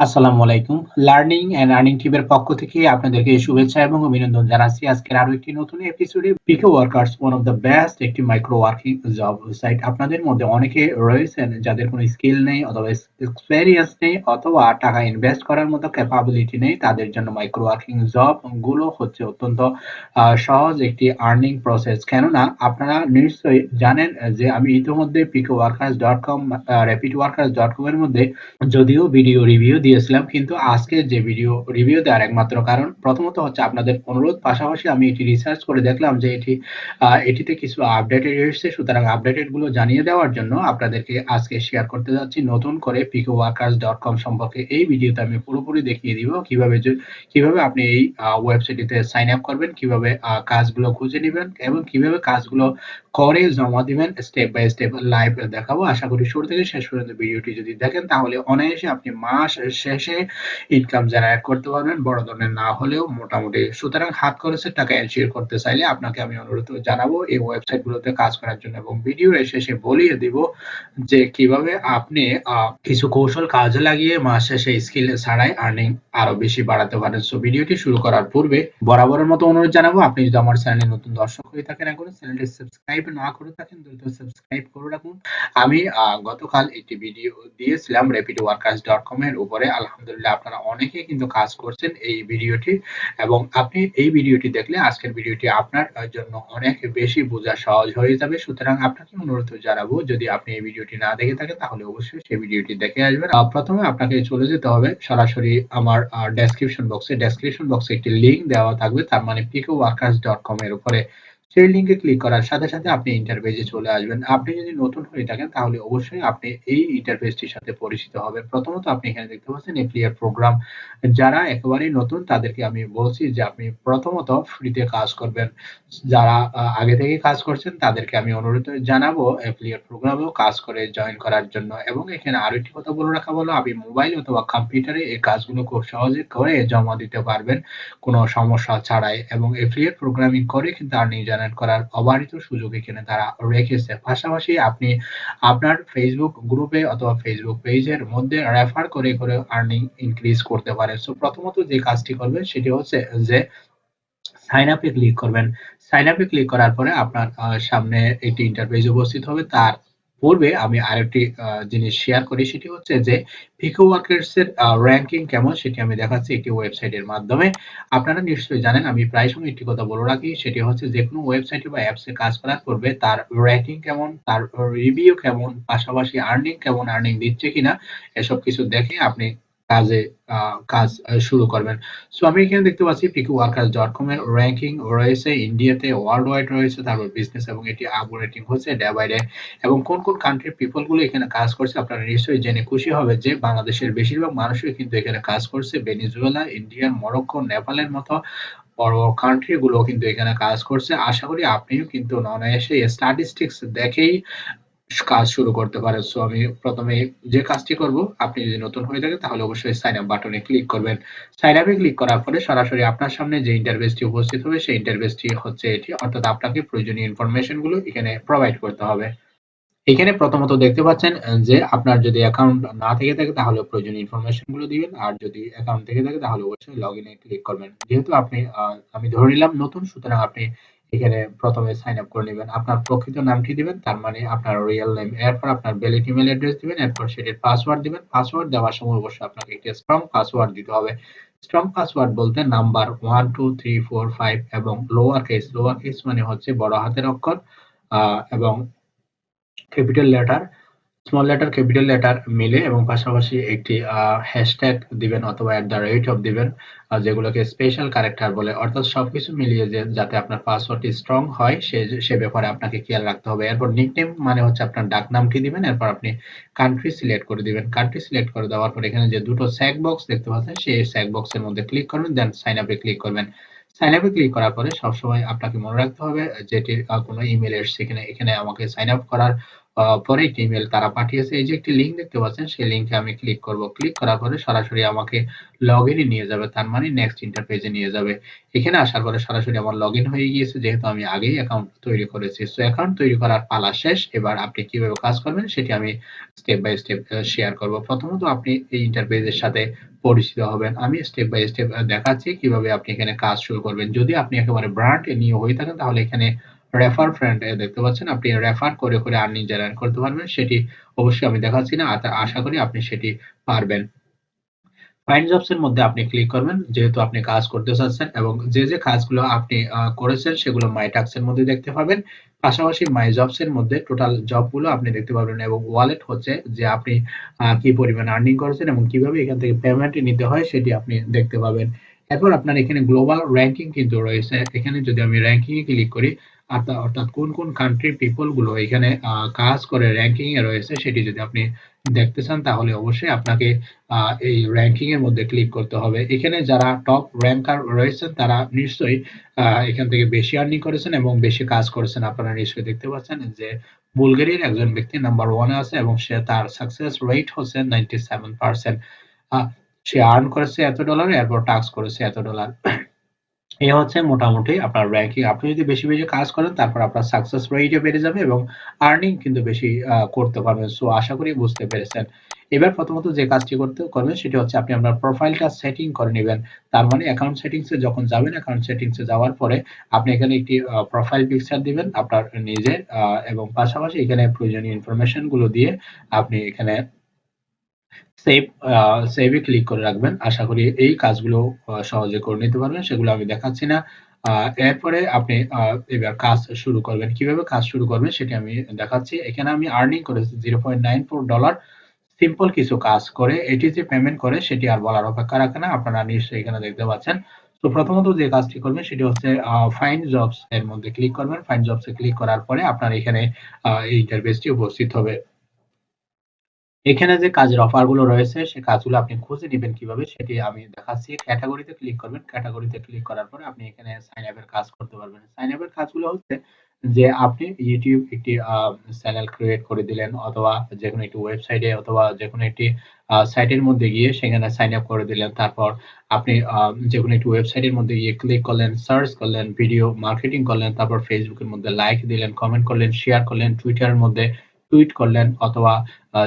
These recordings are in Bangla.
আসসালামু আলাইকুম। লার্নিং অ্যান্ড আর্নিং টিমের পক্ষ থেকে আপনাদেরকে শুভেচ্ছা এবং অভিনন্দন জানাচ্ছি আজকের আরও একটি নতুন এপিসোডে PK workers one of the best একটি মাইক্রো ওয়ার্কিং জব সাইট আপনাদের মধ্যে অনেকে রয়েছেন যাদের কোনো স্কিল নেই অথবা এক্সপেরিয়েন্স নেই অথবা টাকা ইনভেস্ট করার মতো ক্যাপাবিলিটি নেই, তাদের জন্য মাইক্রো ওয়ার্কিং জবগুলো হচ্ছে অত্যন্ত সহজ একটি আর্নিং প্রসেস কেননা আপনারা নিশ্চয়ই জানেন যে আমি ইতিমধ্যে PK workers dot com rapid workers dot com এর মধ্যে যদিও ভিডিও রিভিউ দিয়েছিলাম, কিন্তু আজকে যে ভিডিও রিভিউ দেওয়ার একমাত্র কারণ, প্রথমত হচ্ছে আপনাদের অনুরোধ, পাশাপাশি আমি এটি রিসার্চ করে দেখলাম যে এটি এটিতে কিছু আপডেটেড এসেছে। সুতরাং আপডেটেডগুলো জানিয়ে দেওয়ার জন্য আপনাদেরকে আজকে শেয়ার করতে যাচ্ছি। নতুন করে পিকো ওয়ার্কার্স ডট কম সম্পর্কে এই ভিডিওতে আমি পুরোপুরি দেখিয়ে দিব কীভাবে কীভাবে আপনি এই ওয়েবসাইটটিতে সাইন আপ করবেন, কীভাবে কাজগুলো খুঁজে নেবেন এবং কীভাবে কাজগুলো করে জমা দিবেন স্টেপ বাই স্টেপ লাইভ দেখাবো। আশা করি শুরু থেকে শেষ পর্যন্ত ভিডিওটি যদি দেখেন, তাহলে অনায়াসে আপনি মাস শেষে ইনকাম জেনারেট করতে পারবেন, বড় ধরনের না হলেও মোটামুটি। সুতরাং হাত খরচের টাকা এনশিওর করতে চাইলে আপনাকে আমি অনুরোধ জানাব, এই ওয়েবসাইটগুলোতে কাজ করার জন্য এবং ভিডিও শেষে বলিয়ে দিব যে কীভাবে আপনি কিছু কৌশল কাজে লাগিয়ে মাস শেষে স্কিল ছাড়াই আর্নিং আরও বেশি বাড়াতে পারেন। সো ভিডিওটি শুরু করার পূর্বে বরাবরের মতো অনুরোধ জানাব, আপনি যদি আমার চ্যানেলে নতুন দর্শক হয়ে থাকেন এখন চ্যানেলটি সাবস্ক্রাইব না করে থাকেন, দ্রুত সাবস্ক্রাইব করে রাখুন। আমি গতকাল একটি ভিডিও দিয়েছিলাম র্যাপিড ওয়ার্কার্স ডট কম এর উপরে। আলহামদুলিল্লাহ আপনারা অনেকে কিন্তু কাজ করছেন এই ভিডিওটি এবং আপনি এই ভিডিওটি দেখলে আজকের ভিডিওটি আপনার জন্য অনেক বেশি বোঝা সহজ হয়ে যাবে। সুতরাং আপনাকে অনুরোধ জানাব, যদি আপনি এই ভিডিওটি না দেখে থাকেন, তাহলে অবশ্যই সেই ভিডিওটি দেখে আসবেন। প্রথমে আপনাকে চলে যেতে হবে সরাসরি আমার ডেসক্রিপশন বক্সে ডেসক্রিপশন বক্সে একটি লিংক দেওয়া থাকবে, তার মানে পিকো ওয়ার্কার্স ডট কম এর উপরে। সেই লিঙ্কে ক্লিক করার সাথে সাথে আপনি ইন্টারফেসে চলে আসবেন। আপনি যদি নতুন হয়ে থাকেন, তাহলে অবশ্যই আপনি এই ইন্টারফেসটির সাথে পরিচিত হবেন। প্রথমত আপনি এখানে দেখতে পাচ্ছেন এপ্লিয়ার প্রোগ্রাম যারা একেবারেই নতুন, তাদেরকে আমি বলছি যে আপনি প্রথমত ফ্রিতে কাজ করবেন। যারা আগে থেকে কাজ করছেন, তাদেরকে আমি অনুরোধ জানাব অ্যাফিলিয়েট প্রোগ্রামেও কাজ করে জয়েন করার জন্য। এবং এখানে আরও একটি কথা বলে রাখা বলো আপনি মোবাইল অথবা কম্পিউটারে এই কাজগুলো খুব সহজে করে জমা দিতে পারবেন। কোনো সমস্যা ছাড়াই। এবং এফিলিয়েট প্রোগ্রামিং করে কিন্তু আর্নিং জেনারেট করার অবারিত সুযোগ এখানে তারা রেখেছে। পাশাপাশি আপনি আপনার ফেসবুক গ্রুপে অথবা ফেসবুক পেজের মধ্যে রেফার করে করে আর্নিং ইনক্রিজ করতে পারে সো প্রথমত যে কাজটি করবেন সেটি হচ্ছে যে সাইন আপে ক্লিক করবেন। সাইন আপে ক্লিক করার পরে আপনার সামনে একটি ইন্টারফেস উপস্থিত হবে। তার পূর্বে আমি আরেকটি জিনিস শেয়ার করি, সেটি হচ্ছে যে ফিকো ওয়ার্কার্স এর র্যাঙ্কিং কেমন সেটি আমি দেখাচ্ছি একটি ওয়েবসাইটের মাধ্যমে। আপনারা নিশ্চয়ই জানেন, আমি প্রায় সময় একটি কথা বলে রাখি, সেটি হচ্ছে যে কোনো ওয়েবসাইটে বা অ্যাপসে কাজ করার পূর্বে তার র্যাঙ্কিং কেমন, তার রিভিউ কেমন, পাশাপাশি আর্নিং কেমন আর্নিং দিচ্ছে কিনা, এসব কিছু দেখে আপনি কাজে কাজ শুরু করবেন। সো আমি এখানে দেখতে পাচ্ছি পিকু ওয়ার্কার্স ডট কম এর র্যাঙ্কিং রয়েছে। ইন্ডিয়াতে ওয়ার্ল্ড ওয়াইড রয়েছে, তারপর বিজনেস এবং এটি আপ রেটিং হচ্ছে ডে বাই ডে এবং কোন কোন কান্ট্রির পিপলগুলো এখানে কাজ করছে, আপনারা নিশ্চয়ই জেনে খুশি হবে যে বাংলাদেশের বেশিরভাগ মানুষই কিন্তু এখানে কাজ করছে। ভেনিজুয়েলা ইন্ডিয়ান মরক্কো নেপালের মতো বড় বড় কান্ট্রি গুলো কিন্তু এখানে কাজ করছে। আশা করি আপনিও কিন্তু অনায়াসে স্ট্যাটিস্টিক্স দেখেই কাজ শুরু করতে পারেন। সো আমি প্রথমে যে কাজটি করব, আপনি যদি নতুন হয়ে থাকেন, তাহলে অবশ্যই সাইন আপ বাটনে ক্লিক করবেন। সাইন আপে ক্লিক করার পরে সরাসরি আপনার সামনে যে ইন্টারভেসটি উপস্থিত হবে, সেই ইন্টারভেসটি হচ্ছে এটি। অর্থাৎ আপনাকে প্রয়োজনীয় ইনফরমেশনগুলো এখানে প্রোভাইড করতে হবে। এখানে প্রথমত দেখতে পাচ্ছেন যে আপনার যদি অ্যাকাউন্ট না থেকে থাকে, তাহলে প্রয়োজনীয় ইনফরমেশনগুলো দিবেন। আর যদি অ্যাকাউন্ট থেকে থাকে, তাহলে অবশ্যই লগ ইনে ক্লিক করবেন। যেহেতু আপনি আমি ধরে নিলাম নতুন, সুতরাং আপনি এখানে প্রথমে সাইন আপ করে নেবেন। আপনার প্রকৃত নামটি দিবেন? তার মানে আপনার রিয়েল নেম এরপর আপনার ভ্যালিড ইমেল অ্যাড্রেস দিবেন, এরপর সেটির পাসওয়ার্ড দিবেন। পাসওয়ার্ড দেওয়ার সময় অবশ্যই আপনাকে একটি স্ট্রং পাসওয়ার্ড দিতে হবে। স্ট্রং পাসওয়ার্ড বলতে number one two three four five এবং লোয়ার কেস লোয়ার কেস মানে হচ্ছে বড় হাতের অক্ষর এবং capital letter small letter capital letter মিলে এবং পাশাপাশি একটি হ্যাশট্যাগ দিবেন অথবা অ্যাট দ্য রেট অফ দিবেন যেগুলোকে স্পেশাল ক্যারেক্টার বলে। অর্থাৎ সবকিছু মিলিয়ে যে, যাতে আপনার পাসওয়ার্ডটি স্ট্রং হয়, সে সে ব্যাপারে আপনাকে খেয়াল রাখতে হবে। এরপর নিকনেম মানে হচ্ছে আপনার ডাক নামটি দিবেন, এরপর আপনি কান্ট্রি সিলেক্ট করে দিবেন। কান্ট্রি সিলেক্ট করে দেওয়ার পর এখানে যে দুটো স্যাক বক্স দেখতে পাচ্ছেন, সেই স্যাক বক্সের মধ্যে ক্লিক করবেন দেন সাইন আপে ক্লিক করবেন। সাইন আপে ক্লিক করার পরে সবসময় আপনাকে মনে রাখতে হবে যেটির কোনো ইমেল এসছে এখানে এখানে আমাকে সাইন আপ করার পরে একটি ইমেল তারা পাঠিয়েছে। এই যে একটি লিঙ্ক দেখতে পাচ্ছেন, সেই লিঙ্কে আমি ক্লিক করব। ক্লিক করার পরে সরাসরি আমাকে লগ ইনে নিয়ে যাবে। তার মানে নেক্সট ইন্টারপেজে নিয়ে যাবে। এখানে আসার পরে সরাসরি আমার লগ ইন হয়ে গিয়েছে। যেহেতু আমি আগেই অ্যাকাউন্ট তৈরি করেছি। সো অ্যাকাউন্ট তৈরি করার পালা শেষ। এবার আপনি কীভাবে কাজ করবেন সেটি আমি স্টেপ বাই স্টেপ শেয়ার করব। প্রথমত আপনি এই ইন্টারপেজের সাথে পরিচিত হবেন। আমি স্টেপ বাই স্টেপ দেখাচ্ছি কীভাবে আপনি এখানে কাজ শুরু করবেন। যদি আপনি একেবারে ব্র্যান্ড নিয়ে হয়ে থাকেন, তাহলে এখানে রেফার ফ্রেন্ড দেখতে পাচ্ছেন, আপনি রেফার করে করে আর্নিং জেনারেট করতে পারবেন, সেটি অবশ্যই আমি দেখাচ্ছি না আশা করি আপনি সেটি পারবেন। ফাইন্ড জবস এর মধ্যে আপনি ক্লিক করবেন, যেহেতু আপনি কাজ করতে চাচ্ছেন এবং যে যে কাজগুলো আপনি করেছেন, সেগুলো মাই টাক্স এর মধ্যে দেখতে পাবেন। পাশাপাশি মাই জবস এর মধ্যে টোটাল জবগুলো আপনি দেখতে পাবেন এবং ওয়ালেট হচ্ছে যে আপনি কি পরিমাণ আর্নিং করেছেন এবং কীভাবে এখান থেকে পেমেন্ট নিতে হয়, সেটি আপনি দেখতে পাবেন। এরপর আপনার এখানে গ্লোবাল র্যাঙ্কিং কিন্তু রয়েছে। এখানে যদি আমি র্যাঙ্কিং এ ক্লিক করি অর্থাৎ কোন কোন কান্ট্রির পিপলগুলো এখানে কাজ করে র্যাঙ্কিং এ রয়েছে সেটি যদি আপনি দেখতে চান, তাহলে অবশ্যই আপনাকে এই র্যাঙ্কিং এর মধ্যে ক্লিক করতে হবে। এখানে যারা টপ র্যাঙ্কার রয়েছেন, তারা নিশ্চয়ই এখান থেকে বেশি আর্নিং করেছেন এবং বেশি কাজ করেছেন। আপনারা নিশ্চয়ই দেখতে পাচ্ছেন যে বুলগেরিয়ার একজন ব্যক্তি নাম্বার ওয়ানে আছে এবং সে তার সাকসেস রেট হচ্ছে নাইনটি সেভেন পার্সেন্ট সে আর্ন করেছে এত ডলার এরপর টাক্স করেছে এত ডলার এই হচ্ছে মোটামুটি আপনার র্যাঙ্কিং আপনি যদি বেশি বেশি কাজ করেন, তারপর আপনার সাকসেস রেটও বেড়ে যাবে এবং আর্নিং কিন্তু বেশি করতে পারবেন। সো আশা করি বুঝতে পেরেছেন। এবার প্রথমত যে কাজটি করতে করবেন, সেটি হচ্ছে আপনি আপনার প্রোফাইলটা সেটিং করে নেবেন। তার মানে অ্যাকাউন্ট সেটিংস যখন যাবেন অ্যাকাউন্ট সেটিংস যাওয়ার পরে আপনি এখানে একটি প্রোফাইল পিকচার দিবেন আপনার নিজের এবং পাশাপাশি এখানে প্রয়োজনীয় ইনফরমেশনগুলো দিয়ে আপনি এখানে সেভ সেভে ক্লিক করে রাখবেন। আশা করি এই কাজগুলো সহজে করে নিতে পারবেন, সেগুলো আমি দেখাচ্ছি না। এরপরে আপনি এবার কাজ শুরু করবেন। কীভাবে কাজ শুরু করবেন সেটি আমি দেখাচ্ছি। এখানে আমি আর্নিং করেছি zero point nine four dollar simple কিছু কাজ করে, এটি যে পেমেন্ট করে সেটি আর বলার অপেক্ষা রাখে না। আপনারা নিশ্চয়ই এখানে দেখতে পাচ্ছেন। তো প্রথমত যে কাজটি করবেন সেটি হচ্ছে ফাইন জবস এর মধ্যে ক্লিক করবেন। ফাইন জবস ক্লিক করার পরে আপনার এখানে এই ইন্টারফেসটি উপস্থিত হবে। এখানে যে কাজের অফারগুলো রয়েছে সেই কাজগুলো আপনি খুঁজে নেবেন কীভাবে, সেটি আমি দেখাচ্ছি। ক্যাটাগরিতে ক্লিক করবেন। ক্যাটাগরিতে ক্লিক করার পরে আপনি এখানে সাইন আপ এর কাজ করতে পারবেন। সাইন আপ এর কাজগুলো হচ্ছে যে আপনি ইউটিউব একটি চ্যানেল ক্রিয়েট করে দিলেন, অথবা যে কোনো একটি ওয়েবসাইটে অথবা যে কোনো একটি সাইটের মধ্যে গিয়ে সেখানে সাইন আপ করে দিলেন। তারপর আপনি যে কোনো একটি ওয়েবসাইটের মধ্যে গিয়ে ক্লিক করলেন সার্চ করলেন ভিডিও মার্কেটিং করলেন, তারপর ফেসবুকের মধ্যে লাইক দিলেন কমেন্ট করলেন শেয়ার করলেন টুইটারের মধ্যে টুইট করলেন অথবা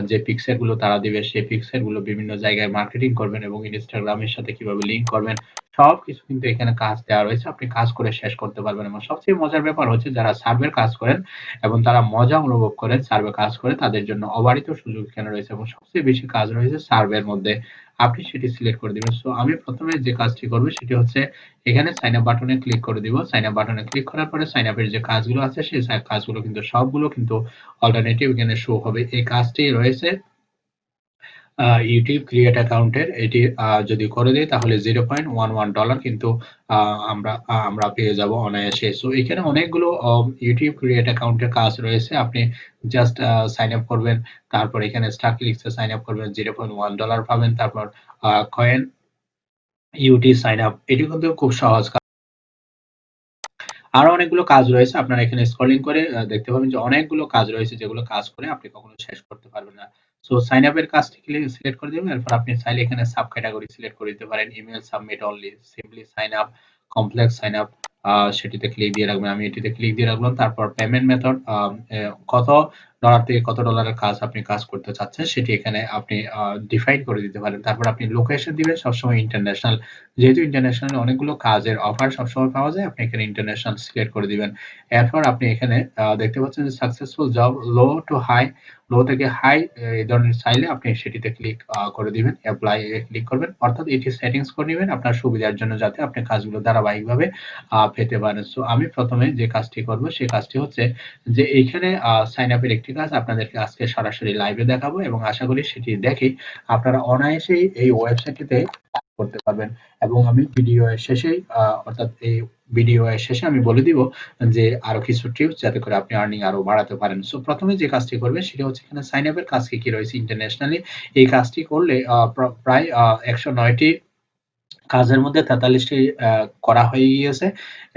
যে পিকচারগুলো গুলো তারা দিবে, সেই পিকচারগুলো গুলো বিভিন্ন জায়গায় মার্কেটিং করবেন এবং ইনস্টাগ্রামের সাথে কীভাবে লিংক করবেন সবকিছু কিন্তু এখানে কাজ দেওয়া রয়েছে। আপনি কাজ করে শেষ করতে পারবেন এবং সবচেয়ে মজার ব্যাপার হচ্ছে যারা সার্ভের কাজ করেন এবং তারা মজা অনুভব করেন সার্ভে কাজ করে, তাদের জন্য অবারিত সুযোগ এখানে রয়েছে এবং সবচেয়ে বেশি কাজ রয়েছে সার্ভের মধ্যে। আপনি সেটি সিলেক্ট করে দিবেন। সো আমি প্রথমে যে কাজটি করব সেটি হচ্ছে এখানে সাইন আপ বাটনে ক্লিক করে দিব। সাইন আপ বাটনে ক্লিক করার পরে সাইন আপের যে কাজগুলো আছে, সেই কাজগুলো কিন্তু সবগুলো কিন্তু অল্টারনেটিভ এখানে শো হবে। এই কাজটি রয়েছে ইউটিউব ক্রিয়েট অ্যাকাউন্টের এটি যদি করে দেয় তাহলে zero point one one dollar কিন্তু আমরা আমরা পেয়ে যাব অনায়াসে। সো এখানে অনেকগুলো ইউটিউব ক্রিয়েট অ্যাকাউন্টের কাজ রয়েছে। আপনি জাস্ট সাইন আপ করবেন, তারপর এখানে স্টার ক্লিক্সে সাইন আপ করবেন জিরো পয়েন্ট ওয়ান ডলার পাবেন, তারপর কয়েন ইউটি সাইন আপ এটি কিন্তু খুব সহজ আরও অনেকগুলো কাজ রয়েছে, আপনারা এখানে স্ক্রলিং করে দেখতে পাবেন যে অনেকগুলো কাজ রয়েছে যেগুলো কাজ করে আপনি কখনো শেষ করতে পারবেন না। সো সাইন আপ এর কাজটি সিলেক্ট করে দিবেন। এরপর আপনি চাইলে এখানে সাব ক্যাটাগরি সিলেক্ট করে দিতে পারেন। Email submit only simply sign up complex sign up সেটিতে ক্লিক দিয়ে রাখবেন। আমি এটিতে ক্লিক দিয়ে রাখলাম। তারপর পেমেন্ট মেথড কত ডলার থেকে কত ডলারের কাজ আপনি কাজ করতে চাচ্ছেন, সেটি এখানে আপনি ডিফাইন করে দিতে পারেন। তারপর আপনি লোকেশন দিবেন, সবসময় ইন্টারন্যাশনাল যেহেতু ইন্টারন্যাশনাল অনেকগুলো কাজের অফার সবসময় পাওয়া যায়, আপনি এখানে ইন্টারন্যাশনাল সিলেক্ট করে দিবেন। এরপর আপনি এখানে দেখতে পাচ্ছেন যে successful job low to high low থেকে হাই এই ধরনের চাইলে আপনি সেটিতে ক্লিক করে দিবেন অ্যাপ্লাই ক্লিক করবেন। অর্থাৎ এটি সেটিংস করে নেবেন আপনার সুবিধার জন্য যাতে আপনি কাজগুলো ধারাবাহিকভাবে পেতে পারেন। সো আমি প্রথমে যে কাজটি করব সেই কাজটি হচ্ছে যে এইখানে সাইন আপের একটি কাজ আপনাদেরকে আজকে সরাসরি লাইভে দেখাবো এবং আশা করি সেটি দেখে আপনারা অনায়াসেই এই ওয়েবসাইটটিতে করতে পারবেন। এবং আমি ভিডিও এর শেষেই অর্থাৎ এই ভিডিও এর শেষে আমি বলে দিব যে আরও কিছু টিপস যাতে করে আপনি আর্নিং আরও বাড়াতে পারেন। সো প্রথমে যে কাজটি করবেন সেটা হচ্ছে এখানে সাইন আপের কাজ কি কি রয়েছে ইন্টারন্যাশনালি এই কাজটি করলে প্রায় একশো নয়টি কাজের মধ্যে ৪৩ টি করা হয়ে গিয়েছে।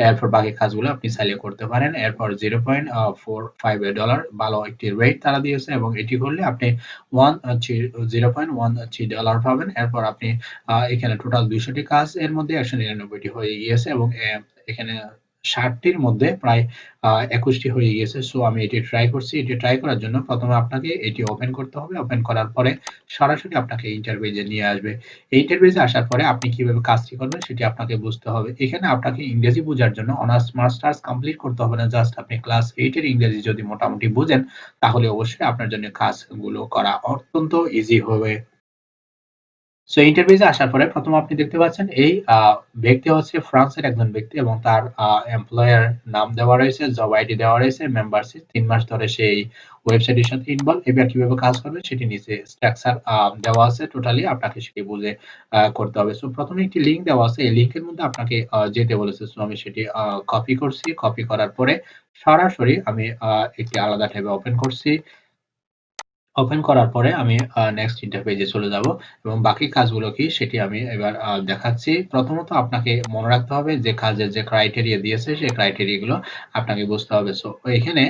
এরপর বাকি কাজগুলো আপনি চাইলে করতে পারেন। এরপর 0.45 ডলার ভালো একটি রেট তারা দিয়েছে এবং এটি করলে আপনি one zero point one three 0.13 dollar পাবেন। এরপর আপনি এখানে টোটাল দুইশোটি কাজ এর মধ্যে একশো নিরানব্বইটি হয়ে গিয়েছে এবং এখানে ৬০ টির মধ্যে প্রায় আ ২১ টি হয়ে গিয়েছে। সো আমি এটি ট্রাই করছি। এটি ট্রাই করার জন্য প্রথমে আপনাকে এটি ওপেন করতে হবে। ওপেন করার পরে সরাসরি আপনাকে ইন্টারফেসে নিয়ে আসবে। এই ইন্টারফেসে আসার পরে আপনি কীভাবে কাজটি করবেন সেটি আপনাকে বুঝতে হবে। এখানে আপনাকে ইংরেজি বোঝার জন্য অনার্স মাস্টার্স কমপ্লিট করতে হবে না। জাস্ট আপনি ক্লাস 8 এর ইংরেজি যদি মোটামুটি বুঝেন, তাহলে অবশ্যই আপনার জন্য কাজগুলো করা অত্যন্ত ইজি হবে। সো ইন্টারভিউতে আসার পরে প্রথম আপনি দেখতে পাচ্ছেন এই ব্যক্তি হচ্ছে ফ্রান্সের একজন ব্যক্তি এবং তার এমপ্লয়ার নাম দেওয়া রয়েছে, জব আইডি দেওয়া রয়েছে, মেম্বারশিপ ৩ মাস ধরে সে এই ওয়েবসাইটের সাথে ইনভলভ এবার কীভাবে কাজ করবে সেটি নিচে স্ট্রাকচার দেওয়া আছে টোটালি আপনাকে সেটি বুঝে করতে হবে। সো প্রথমে একটি লিঙ্ক দেওয়া আছে। এই লিঙ্কের মধ্যে আপনাকে যেতে বলেছে। সো আমি সেটি কপি করছি। কপি করার পরে সরাসরি আমি একটি আলাদা ট্যাবে ওপেন করছি। ওপেন করার পরে আমি নেক্সট ইন্টারপেজে চলে যাব এবং বাকি কাজগুলো কি সেটি আমি এবার দেখাচ্ছি। প্রথমত আপনাকে মনে রাখতে হবে যে কাজের যে ক্রাইটেরিয়া দিয়েছে সেই ক্রাইটেরিয়া গুলো আপনাকে বুঝতে হবে। সো এখানে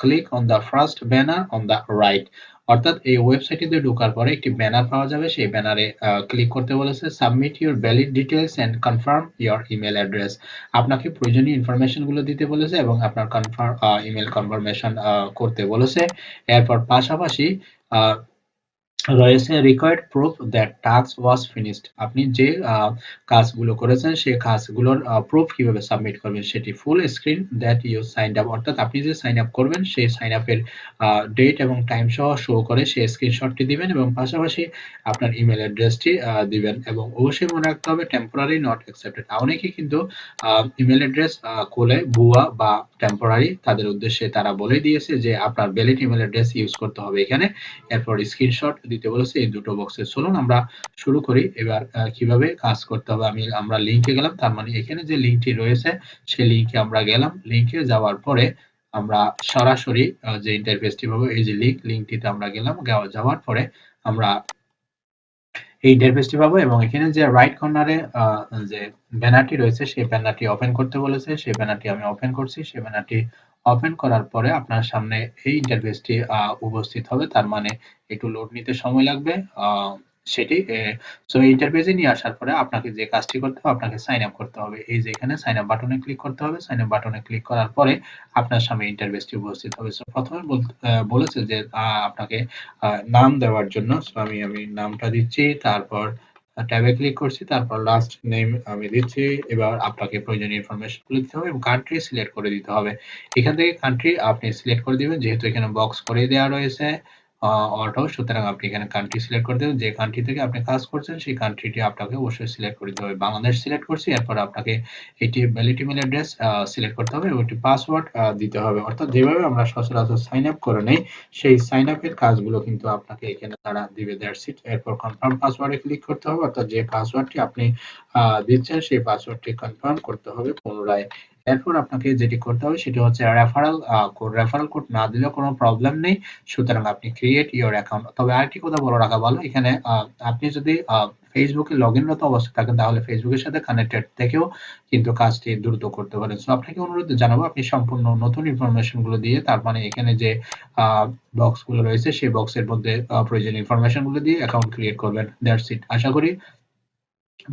click on the first banner on the right অর্থাৎ এই ওয়েবসাইটটিতে ঢোকার পরে একটি ব্যানার পাওয়া যাবে। সেই ব্যানারে ক্লিক করতে বলেছে submit your valid details and confirm your email address. আপনাকে প্রয়োজনীয় ইনফরমেশনগুলো দিতে বলেছে এবং আপনার কনফার্ম ইমেল কনফার্মেশন করতে বলেছে। এরপর পাশাপাশি রয়েছে required proof that task was finished আপনি যে কাজগুলো করেছেন সেই কাজগুলোর প্রুফ কীভাবে সাবমিট করবেন, সেটি full screen that you sign up অর্থাৎ আপনি যে সাইন আপ করবেন, সেই সাইন আপের ডেট এবং টাইম সহ শো করে সেই স্ক্রিনশটটি দিবেন এবং পাশাপাশি আপনার ইমেল অ্যাড্রেসটি দিবেন এবং অবশ্যই মনে রাখতে হবে টেম্পোরারি নট অ্যাকসেপ্টেড অনেকে কিন্তু ইমেল অ্যাড্রেস খুলে ভুয়া বা টেম্পোরারি তাদের উদ্দেশ্যে তারা বলে দিয়েছে যে, আপনার ভ্যালিড ইমেল অ্যাড্রেস ইউজ করতে হবে এখানে। এরপর স্ক্রিনশট দিতে বলেছে এই দুটো বক্সে চলুন আমরা শুরু করি। এবার কীভাবে কাজ করতে হবে আমি, আমরা লিংকে গেলাম। তার মানে এখানে যে লিংকটি রয়েছে, সেই লিংকে আমরা গেলাম। লিংকে যাওয়ার পরে আমরা সরাসরি যে ইন্টারফেসটি পাবো, এই যে লিংক লিংকটিতে আমরা গেলাম। যাওয়ার পরে আমরা এই ইন্টারফেসটি পাবো এবং এখানে যে রাইট কর্নারে যে ব্যানারটি রয়েছে, সেই ব্যানারটি ওপেন করতে বলেছে। সেই ব্যানারটি আমি ওপেন করছি। সেই ব্যানারটি ওপেন করার পরে আপনার সামনে এই ইন্টারফেসটি উপস্থিত হবে। তার মানে একটু লোড নিতে সময় লাগবে। সেটি সো ইন্টারফেসে নিয়ে আসার পরে আপনাকে যে কাজটি করতে হবে, আপনাকে সাইন আপ করতে হবে। এই যে এখানে সাইন আপ বাটনে ক্লিক করতে হবে। সাইন আপ বাটনে ক্লিক করার পরে আপনার সামনে ইন্টারফেসটি উপস্থিত হবে। সো প্রথমে বলেছে যে আপনাকে নাম দেওয়ার জন্য। সো আমি আমি নামটা দিচ্ছি। তারপর ট্যাবে ক্লিক করছি, তারপর লাস্ট নেম আমি দিচ্ছি, এবার আপনাকে প্রয়োজনীয় ইনফরমেশনগুলো দিতে হবে এবং কান্ট্রি সিলেক্ট করে দিতে হবে। এখান থেকে কান্ট্রি আপনি সিলেক্ট করে দিবেন, যেহেতু এখানে বক্স করে দেওয়া রয়েছে। অটো সুতরাং আপনি এখানে কান্ট্রি সিলেক্ট করে দেবেন যে কান্ট্রি থেকে আপনি কাজ করছেন, সেই কান্ট্রিটি আপনাকে অবশ্যই সিলেক্ট করে দিতে হবে। বাংলাদেশ সিলেক্ট করছি, এরপর আপনাকে এটি ভ্যালিড ইমেল অ্যাড্রেস সিলেক্ট করতে হবে এবং একটি পাসওয়ার্ড দিতে হবে। অর্থাৎ যেভাবে আমরা সচরাচর সাইন আপ করে নেই, সেই সাইন আপের কাজগুলো কিন্তু আপনাকে এখানে তারা দিবে। দ্যাটস ইট এরপর কনফার্ম পাসওয়ার্ডে ক্লিক করতে হবে। অর্থাৎ যে পাসওয়ার্ডটি আপনি দিচ্ছেন, সেই পাসওয়ার্ডটি কনফার্ম করতে হবে পুনরায়। এরপর আপনাকে যেটি করতে হবে সেটি হচ্ছে রেফারেল কোড রেফারেল কোড না দিলেও কোনো প্রবলেম নেই। সুতরাং আপনি ক্রিয়েট ইওর অ্যাকাউন্ট তবে আরেকটি কথা বলে রাখা ভালো, এখানে আপনি যদি ফেসবুকে লগ ইনরত অবস্থায় থাকেন, তাহলে ফেসবুকের সাথে কানেক্টেড থেকেও কিন্তু কাজটি দ্রুত করতে পারেন। সো আপনাকে অনুরোধ জানাব, আপনি সম্পূর্ণ নতুন ইনফরমেশনগুলো দিয়ে, তার মানে এখানে যে বক্সগুলো রয়েছে, সেই বক্সের মধ্যে প্রয়োজনীয় ইনফরমেশনগুলো দিয়ে অ্যাকাউন্ট ক্রিয়েট করবেন। দ্যাটস ইট আশা করি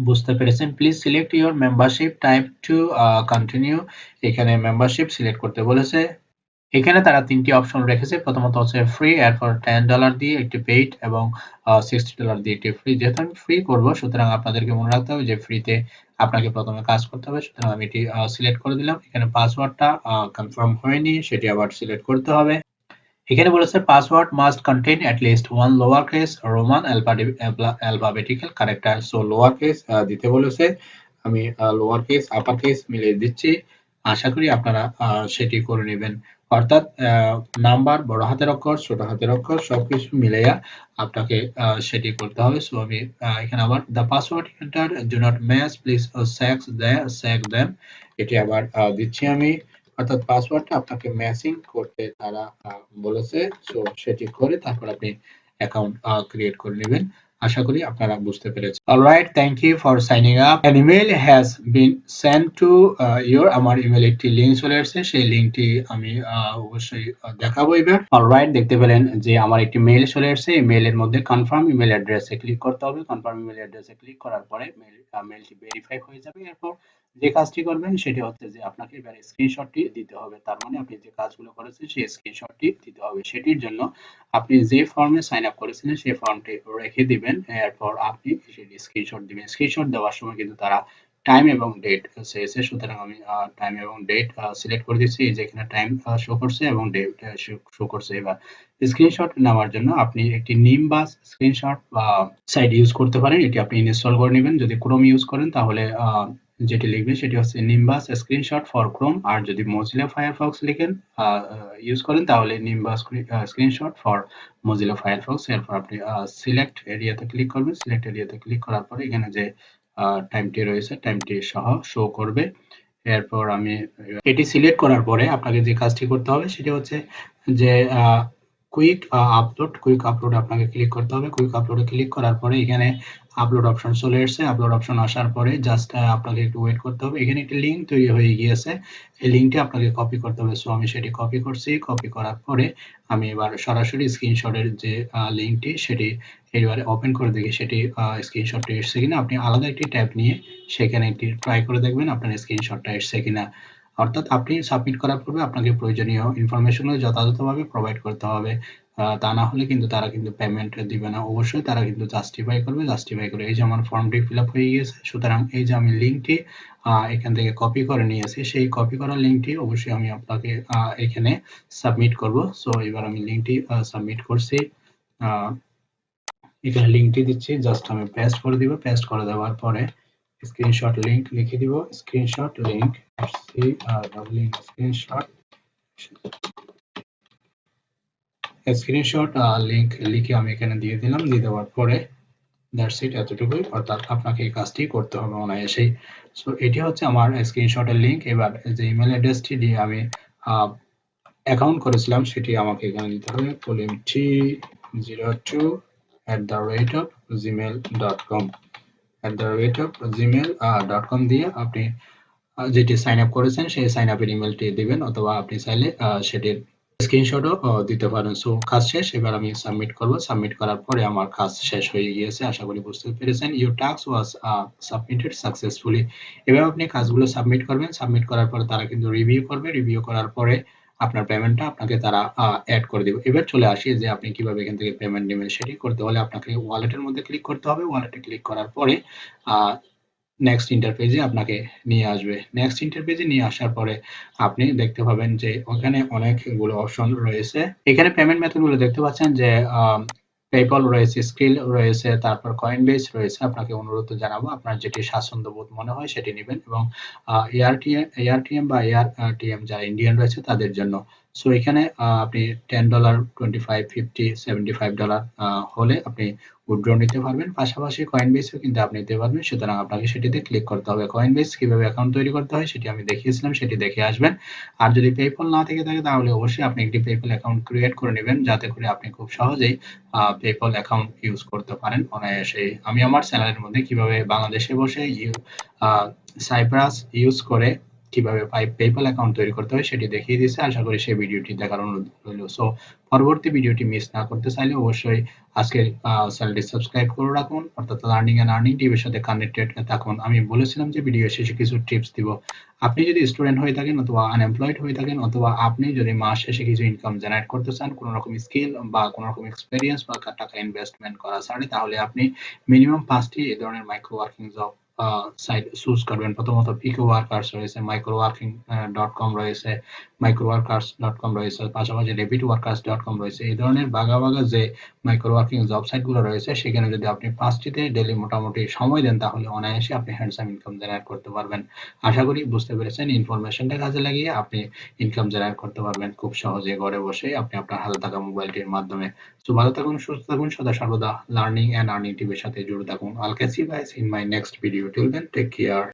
বুঝতে পেরেছেন। Please select your membership type to continue এখানে মেম্বারশিপ সিলেক্ট করতে বলেছে। এখানে তারা তিনটি অপশন রেখেছে। প্রথমত হচ্ছে ফ্রি এরপর টেন ডলার দিয়ে একটি পেইড এবং সিক্সটি ডলার দিয়ে একটি ফ্রি যেহেতু আমি ফ্রি করব, সুতরাং আপনাদেরকে মনে রাখতে হবে যে ফ্রিতে আপনাকে প্রথমে কাজ করতে হবে। সুতরাং আমি এটি সিলেক্ট করে দিলাম। এখানে পাসওয়ার্ডটা কনফার্ম হয়নি। সেটি আবার সিলেক্ট করতে হবে। এখানে বলেছে password must contain at least one lower case roman alphabetical character so lower case দিতে বলেছে। আমি লোয়ার কেস আপার কেস মিলিয়ে দিচ্ছি। আশা করি আপনারা সেটি করে নেবেন। অর্থাৎ নাম্বার, বড় হাতের অক্ষর, ছোট হাতের অক্ষর, সবকিছু মিলাইয়া আপনাকে সেটি করতে হবে। সো আমি এখানে আবার the password enter do not match please sax the sack them এটি আবার দিচ্ছি আমি। অর্থাৎ পাসওয়ার্ডটা আপনাকে ম্যাচিং করতে তারা বলেছে। সো সেটি করে তারপর আপনি অ্যাকাউন্ট ক্রিয়েট করে নেবেন। আশা করি আপনারা বুঝতে পেরেছেন। Alright thank you for signing up an email has been send to your আমার ইমেল একটি লিংক চলে আসছে সেই লিংকটি আমি অবশ্যই দেখাবো এবার। অলরাইট দেখতে পেলেন যে আমার একটি মেইল চলে আসছে এই মেইলের মধ্যে কনফার্ম ইমেল অ্যাড্রেসে ক্লিক করতে হবে। কনফার্ম ইমেল অ্যাড্রেসে ক্লিক করার পরে মেইল মেইলটি ভেরিফাই হয়ে যাবে। এরপর যে কাজটি করবেন সেটি হচ্ছে যে আপনাকে এবার স্ক্রিনশটটি দিতে হবে। তার মানে আপনি যে কাজগুলো করেছেন সেই স্ক্রিনশটটি দিতে হবে। সেটির জন্য আপনি যে ফর্মে সাইন আপ করেছিলেন সেই ফর্মটি রেখে দিবেন। এরপর আপনি সেটি স্ক্রিনশট দিবেন। স্ক্রিনশট দেওয়ার সময় কিন্তু তারা টাইম এবং ডেট চেয়েছে। সুতরাং আমি টাইম এবং ডেট সিলেক্ট করে দিচ্ছি। এই যে এখানে টাইম শো করছে এবং ডেট শো করছে। এবার স্ক্রিনশট নেওয়ার জন্য আপনি একটি নিম নিমবাস স্ক্রিনশট বা সাইট ইউজ করতে পারেন। এটি আপনি ইনস্টল করে নেবেন। যদি ক্রোম ইউজ করেন তাহলে যেটি লিখবে সেটি হচ্ছে নিম্বাস স্ক্রিনশট ফর ক্রোম আর যদি মজিলা ফায়ারফক্স লিখেন ইউজ করেন, তাহলে Nimbus screenshot for Mozilla Firefox এরপর আপনি সিলেক্ট এরিয়াতে ক্লিক করবেন সিলেক্ট এরিয়াতে ক্লিক করার পরে এখানে যে টাইমটি রয়েছে টাইমটি সহ শো করবে। এরপর আমি, এটি সিলেক্ট করার পরে আপনাকে যে কাজটি করতে হবে, সেটি হচ্ছে যে কুইক আপলোড কুইক আপলোড আপনাকে ক্লিক করতে হবে। কুইক আপলোডে ক্লিক করার পরে এখানে আপলোড অপশন চলে এসেছে। আপলোড অপশন আসার পরে জাস্ট আপনাকে একটু ওয়েট করতে হবে। এখানে একটি লিঙ্ক তৈরি হয়ে গিয়েছে। এই লিঙ্কটি আপনাকে কপি করতে হবে। সো আমি সেটি কপি করছি। কপি করার পরে আমি এবার সরাসরি স্ক্রিনশটের যে লিঙ্কটি সেটি এবারে ওপেন করে দেখি। সেটি স্ক্রিনশটটি এসছে কিনা। আপনি আলাদা একটি ট্যাব নিয়ে সেখানে একটি ট্রাই করে দেখবেন আপনার স্ক্রিনশটটা এসছে কিনা। অর্থাৎ আপনি সাবমিট করার পূর্বে আপনাকে প্রয়োজনীয় ইনফরমেশনগুলো যথাযথভাবে প্রোভাইড করতে হবে। তা না হলে কিন্তু তারা কিন্তু পেমেন্ট দিবে না। অবশ্যই তারা কিন্তু জাস্টিফাই করবে জাস্টিফাই করে এই যে আমার ফর্মটি ফিল আপ হয়ে গিয়েছে, সুতরাং এই যে আমি লিঙ্কটি এখান থেকে কপি করে নিয়েছি সেই কপি করা লিঙ্কটি অবশ্যই আমি আপনাকে এখানে সাবমিট করব। সো এবার আমি লিঙ্কটি সাবমিট করছি। এখানে লিঙ্কটি দিচ্ছি জাস্ট আমি পেস্ট করে দিব। পেস্ট করে দেওয়ার পরে স্ক্রিনশট লিংক লিখে দিব স্ক্রিনশট লিংক সি আর ডাবল স্ক্রিনশট স্ক্রিনশট লিংক লিখে আমি এখানে দিয়ে দিলাম, দিয়ে দেওয়ার পরে দ্যাটস ইট এতটুকুই, অর্থাৎ আপনাকে এই কাজটি করতে হবে অনায়াসেই। সো এটি হচ্ছে আমার স্ক্রিনশটের লিংক এবার যে ইমেল অ্যাড্রেসটি দিয়ে আমি অ্যাকাউন্ট করেছিলাম, সেটি আমাকে এখানে দিতে হবে পলিম T zero two at the rate of Gmail dot com at the স্ক্রিনশটও দিতে পারেন। সো কাজ শেষ, এবার আমি সাবমিট করব। সাবমিট করার পরে আমার কাজ শেষ হয়ে গিয়েছে। আশা করি বুঝতে পেরেছেন। Your task was submitted successfully এবার আপনি কাজগুলো সাবমিট করবেন। সাবমিট করার পরে তারা কিন্তু রিভিউ করবে। রিভিউ করার পরে আপনার পেমেন্টটা আপনাকে তারা অ্যাড করে দেবে। এবার চলে আসি যে আপনি কীভাবে এখান থেকে পেমেন্ট নেবেন সেটি করতে হলে আপনাকে ওয়ালেটের মধ্যে ক্লিক করতে হবে। ওয়ালেটে ক্লিক করার পরে নেক্সট ইন্টারপেজে আপনাকে নিয়ে আসবে। নেক্সট ইন্টারপেজে নিয়ে আসার পরে আপনি দেখতে পাবেন যে ওখানে অনেকগুলো অপশন রয়েছে। এখানে পেমেন্ট মেথডগুলো দেখতে পাচ্ছেন যে পেপল রয়েছে স্কিল রয়েছে, তারপর কয়েন বেস রয়েছে। আপনাকে অনুরোধ জানাব, আপনার যেটি স্বাচ্ছন্দ্য বোধ মনে হয় সেটি নেবেন এবং এআরটিএম এআরটিএম বা এআরটিএম যারা ইন্ডিয়ান রয়েছে তাদের জন্য সো এখানে আপনি ten dollar twenty five fifty seventy five dollar হলে আপনি উইথড্র নিতে পারবেন। পাশাপাশি কয়েন বেসও কিন্তু আপনি নিতে পারবেন। সুতরাং আপনাকে সেটিতে ক্লিক করতে হবে। কয়েন বেস কীভাবে অ্যাকাউন্ট তৈরি করতে হয় সেটি আমি দেখিয়েছিলাম, সেটি দেখে আসবেন। আর যদি পেপল না থেকে থাকে, তাহলে অবশ্যই আপনি একটি পেপল অ্যাকাউন্ট ক্রিয়েট করে নেবেন, যাতে করে আপনি খুব সহজেই পেপল অ্যাকাউন্ট ইউজ করতে পারেন অনায়াসে আমি আমার চ্যানেলের মধ্যে কীভাবে বাংলাদেশে বসে ইউ সাইপ্রাস ইউজ করে কীভাবে পেপল অ্যাকাউন্ট তৈরি করতে হয় সেটি দেখিয়ে দিয়েছে। আশা করি সেই ভিডিওটি দেখার অনুরোধ রইল। সো পরবর্তী ভিডিওটি মিস না করতে চাইলে অবশ্যই আজকে চ্যানেলটি সাবস্ক্রাইব করে রাখুন। অর্থাৎ লার্নিং এন্ড আর্নিং টিভির সাথে কানেক্টেড থাকুন। আমি বলেছিলাম যে ভিডিও শেষে কিছু টিপস দিব। আপনি যদি স্টুডেন্ট হয়ে থাকেন অথবা আনএমপ্লয়েড হয়ে থাকেন অথবা আপনি যদি মাস শেষে কিছু ইনকাম জেনারেট করতে চান, কোনো রকম স্কিল বা কোনো রকম এক্সপেরিয়েন্স বা টাকা ইনভেস্টমেন্ট করা ছাড়ে তাহলে আপনি মিনিমাম পাঁচটি এই ধরনের micro working job site choose করবেন প্রথমত পিকো ওয়ার্কার্স রয়েছে মাইক্রো ওয়ার্কিং ডট কম রয়েছে মাইক্রো ওয়ার্কার্স ডট কম রয়েছে, পাশাপাশি রেপিড ওয়ার্কার্স ডট কম রয়েছে। এই ধরনের বাগা বাগা যে মাইক্রো ওয়ার্কিং জব সাইটগুলো রয়েছে, সেখানে যদি আপনি পাঁচটিতে ডেলি মোটামুটি সময় দেন, তাহলে অনায়াসে আপনি হ্যান্ডসাম ইনকাম জেনারেট করতে পারবেন। আশা করি বুঝতে পেরেছেন ইনফরমেশনটা কাজে লাগিয়ে আপনি ইনকাম জেনারেট করতে পারবেন খুব সহজে ঘরে বসে। আপনি আপনার হাতে থাকা মোবাইলটির মাধ্যমে। তো ভালো থাকুন, সুস্থ থাকুন, সদা সর্বদা লার্নিং অ্যান্ড আর্নিং টিভির সাথে জুড়ে থাকুন। I'll catch you guys in my next video till then take care